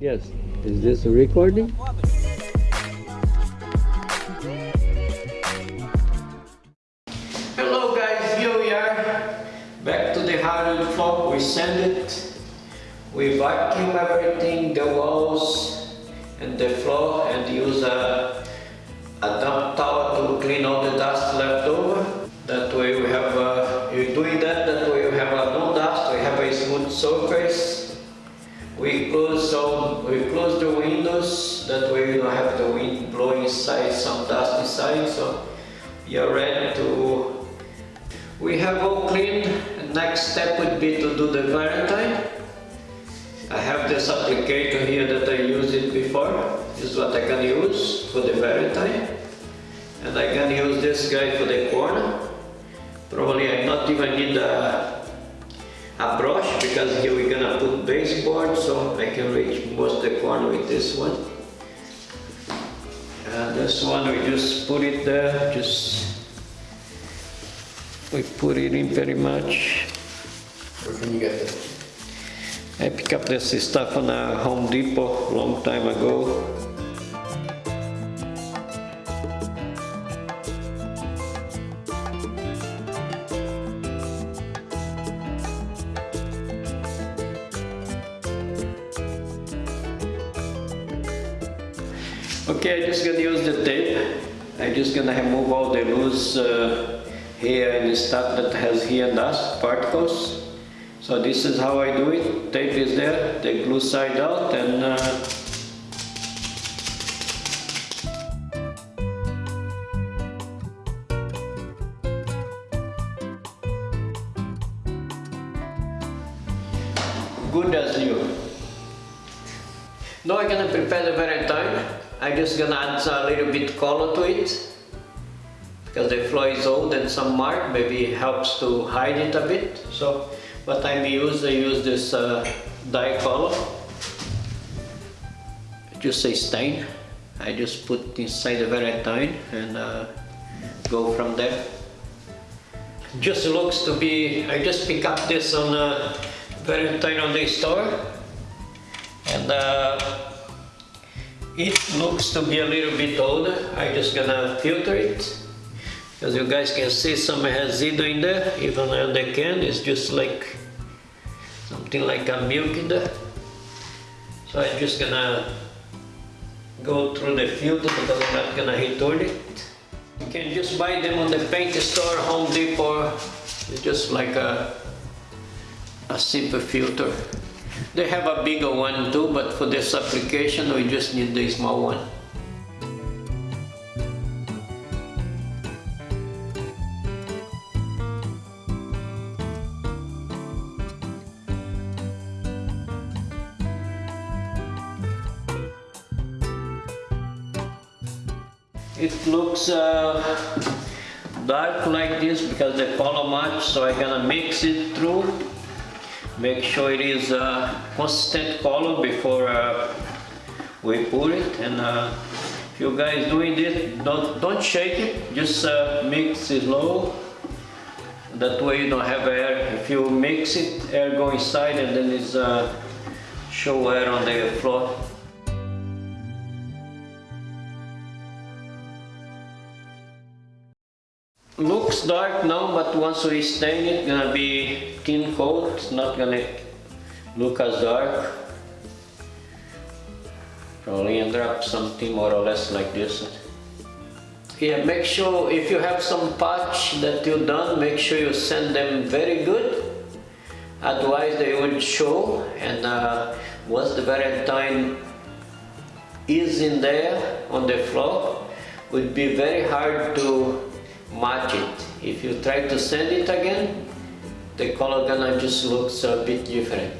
Yes. Is this a recording? Hello guys, here we are. Back to the hardwood floor. We sand it. We vacuum everything, the walls and the floor and use a, a dump towel to clean all the dust left over. That way we have, uh, you doing that, that way we have uh, no dust, we have a smooth surface. We close some, we close the windows, that way we don't have the wind blowing inside, some dust inside, so we are ready to... We have all cleaned, next step would be to do the Varathane. I have this applicator here that I used it before, this is what I can use for the Varathane. And I can use this guy for the corner. Probably I not even need a, a brush because here we're gonna put baseboard so I can reach most the corner with this one. And this one we just put it there, just we put it in very much. Where can you get this? I picked up this stuff on a Home Depot long time ago. Just gonna use the tape. I'm just gonna remove all the loose uh, hair and stuff that has hair dust particles. So this is how I do it. Tape is there, the glue side out and uh, I'm just gonna add a little bit color to it because the floor is old and some mark maybe it helps to hide it a bit. So what I use, I use this uh, dye color. Just a stain. I just put inside the Varathane and uh, go from there. Just looks to be, I just pick up this on uh, Varathane on the store and uh, it looks to be a little bit older. I'm just gonna filter it. As you guys can see some residue in there. Even on the can. It's just like something like a milk in there. So I'm just gonna go through the filter because I'm not gonna return it. You can just buy them on the paint store Home Depot. It's just like a a simple filter they have a bigger one too but for this application we just need the small one It looks uh, dark like this because the color match, so I'm gonna mix it through. Make sure it is a consistent color before uh, we pour it. And uh, if you guys doing this, don't don't shake it. Just uh, mix it slow. That way you don't have air. If you mix it, air go inside and then it's uh, show air on the floor. Looks dark now but once we stain it gonna be thin coat it's not gonna look as dark. Probably end up something more or less like this. Yeah make sure if you have some patch that you done make sure you send them very good. Otherwise they would show. And uh, once the Varathane is in there on the floor would be very hard to match it. If you try to sand it again, the color gonna just looks a bit different.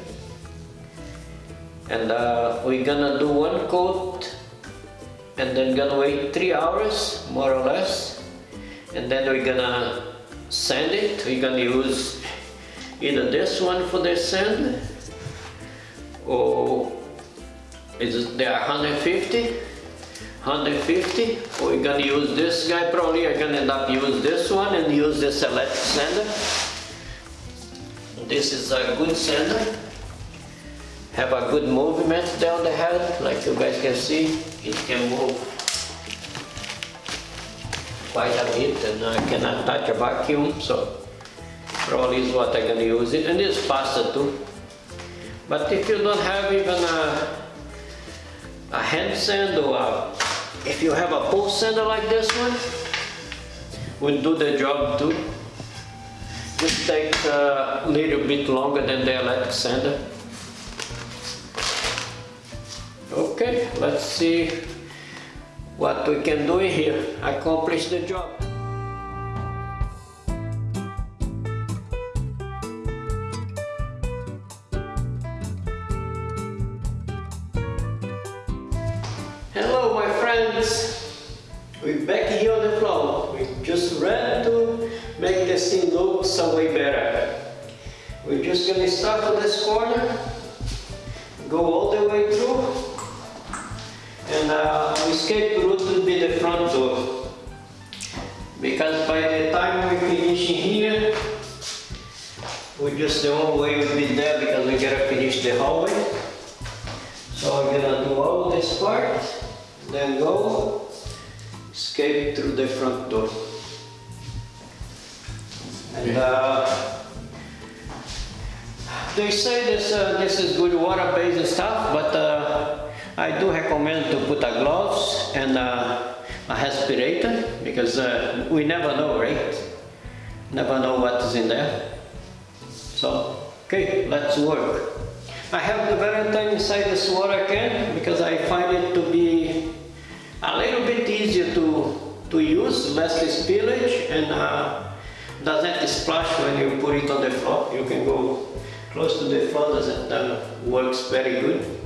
And uh, we're gonna do one coat and then gonna wait three hours more or less and then we're gonna sand it. We're gonna use either this one for the sand or is they are 150 150 we're gonna use this guy probably I'm gonna end up use this one and use this electric sander this is a good sander have a good movement down the head, like you guys can see. It can move quite a bit and I can attach a vacuum, so probably is what I'm gonna use it. And it's faster too. But if you don't have even a, a hand sand or a, if you have a pull sander like this one, will do the job too. Just takes a little bit longer than the electric sander. Okay, let's see what we can do here. Accomplish the job. We're back here on the floor. We just ran to make the scene look some way better. We're just gonna start on this corner, go all the way through, and uh, escape route will be the front door. Because by the time we finish in here, we just the only way will be there because we gotta finish the hallway. So we're gonna do all this part, then go, escape through the front door. And uh, they say this, uh, this is good water-based stuff, but uh, I do recommend to put a gloves and uh, a respirator because uh, we never know, right? Never know what is in there. So, okay, let's work. I have the Varathane inside this water can because I find it to be a little bit easier to, to use, less spillage and uh, doesn't splash when you put it on the floor. You can go close to the floor, doesn't uh, works very good.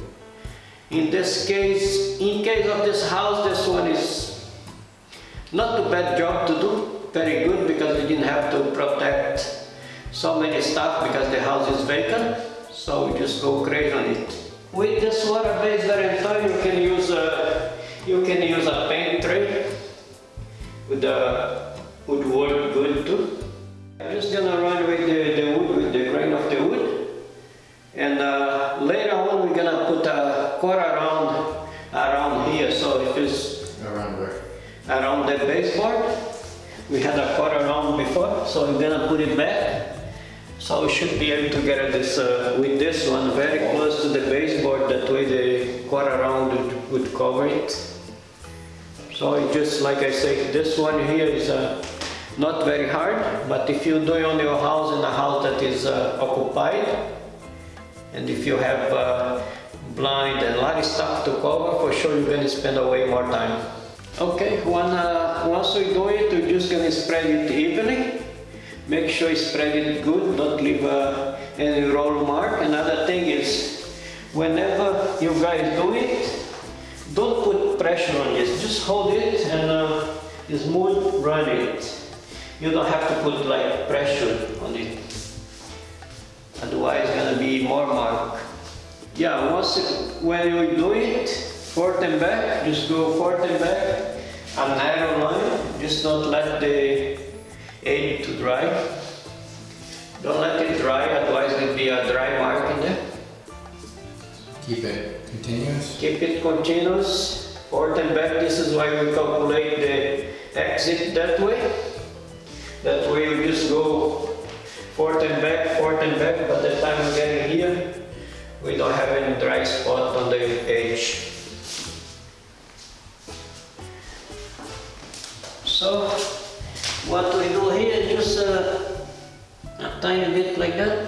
In this case, in case of this house, this one is not too bad job to do, very good because we didn't have to protect so many stuff because the house is vacant. So we just go crazy on it. With this water-based Varathane, you can use a you can use a paint tray. With the would work good too. I'm just gonna run with the, the wood, with the grain of the wood, and uh, later on we're gonna put a quarter round around here. So if it's Around where? around the baseboard, we had a quarter round before, so we're gonna put it back. So we should be able to get this uh, with this one very close to the baseboard, that way the quarter round would, would cover it. So just like I say, this one here is uh, not very hard, but if you do it on your house in a house that is uh, occupied, and if you have uh, blind and a lot of stuff to cover, for sure you're gonna spend a way more time. Okay, one, uh, once we do it, we're just gonna spread it evenly. Make sure you spread it good, don't leave uh, any roll mark. Another thing is, whenever you guys do it, don't put pressure on it, just hold it and uh, smooth run it. You don't have to put like pressure on it. Otherwise it's gonna be more mark. Yeah, once when you do it, forth and back, just go forth and back, a narrow line, just don't let the edge to dry. Don't let it dry, otherwise there'll be a dry mark in there. Keep it continuous. Keep it continuous, forth and back, this is why we calculate the exit that way. That way you just go forth and back, forth and back, by the time we get here, we don't have any dry spot on the edge. So, what we do here is just uh, a tiny bit like that.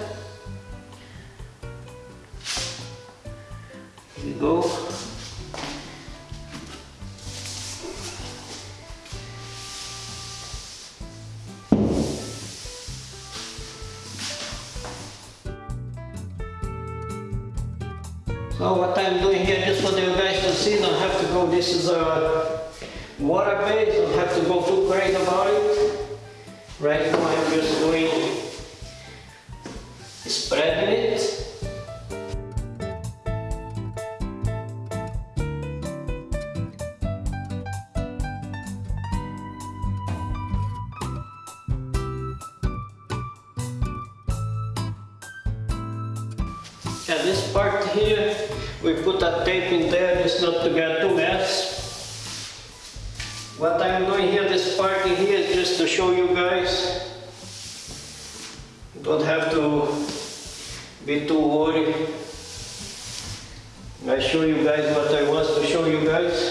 So what I'm doing here, just for you guys to see, don't have to go, this is a water base, don't have to go too crazy about it. Right now I'm just doing, spreading Yeah, this part here, we put a tape in there just not to get too mess. What I'm doing here, this part here is just to show you guys. You don't have to be too worried. I show you guys what I want to show you guys.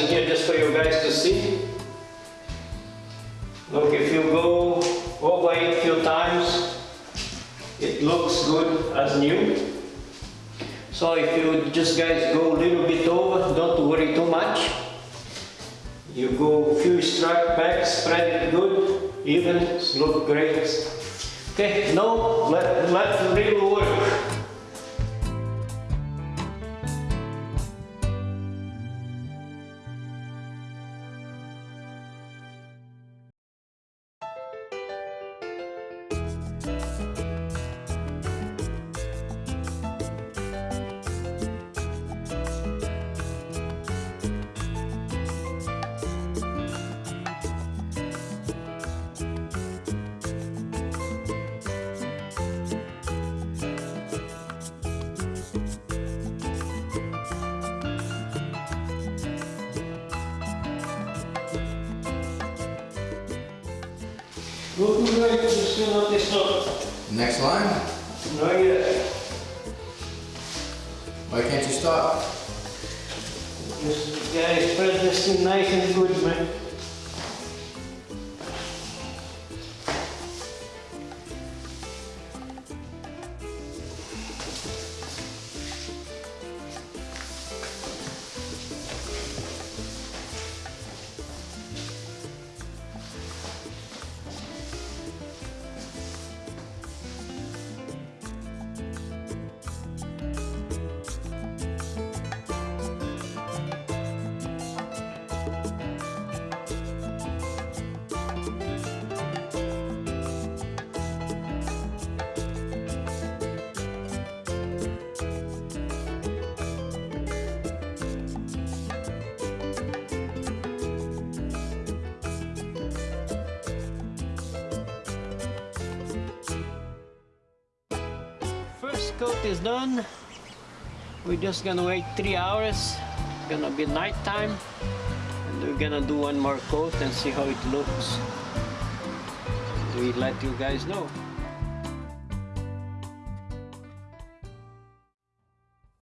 In here just for you guys to see. Look, if you go over it a few times, it looks good as new. So if you just guys go a little bit over, don't worry too much. You go a few strike back, spread it good, even, look great. Okay, now let, let the Next line? Not yet. Why can't you stop? Just guys, spread this thing nice and good, man. Coat is done. We're just gonna wait three hours. Gonna be night time. And we're gonna do one more coat and see how it looks. We let you guys know.